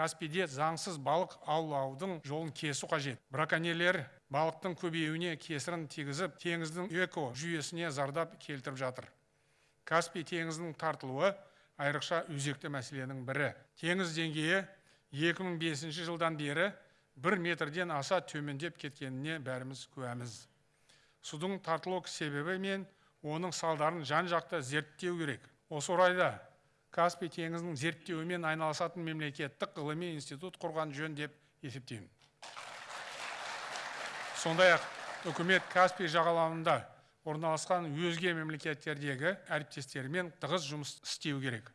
каспийде заңсыз балық аулаудың жолын кесу қажет. Браконьерлер балықтың көбеюіне кесірін тигізіп теңіздің эко жүйесіне зардап келтіріп жатыр. Каспий теңізінің тартылуы айрықша өзекті мәселенің бірі. Теңіз деңгейі 2005 жылдан бері бір метрден аса төмендеп кеткеніне бәріміз куәміз. Судың тартылу себебі мен оның салдарын жан жақты зерттеу керек. Осы орайда каспий теңізінің зерттеуімен айналысатын мемлекеттік ғылыми институт құрған жөн деп есептеймін. Сондай ақ үкімет каспий жағалауында орналасқан өзге мемлекеттердегі әріптестерімен тығыз жұмыс істеу керек.